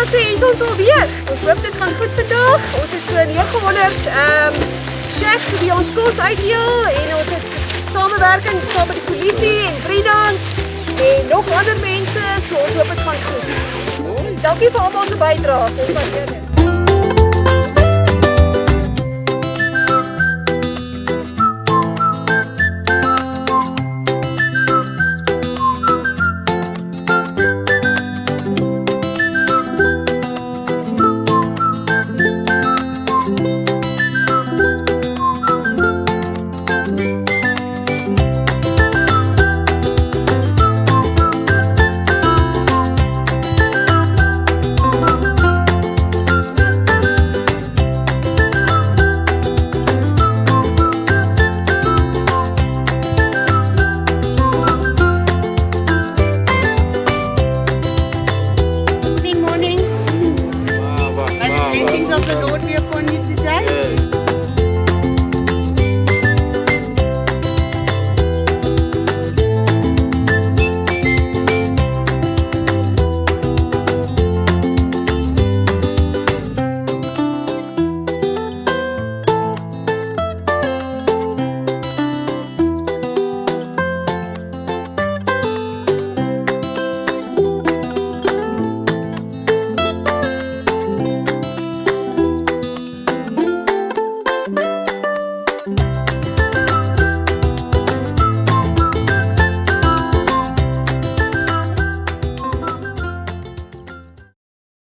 ons alweer. Ons hoop dit gaan goed vandag. Ons het so 900 ehm um, shacks vir wie ons kos uitdeel en ons het samewerking saam met die polisie en Vriendant en nog ander mense. So ons hoop dit gaan goed. Dankie vir almal se bydraes. Ons waardeer dit. of the Lord be upon you today. Yes.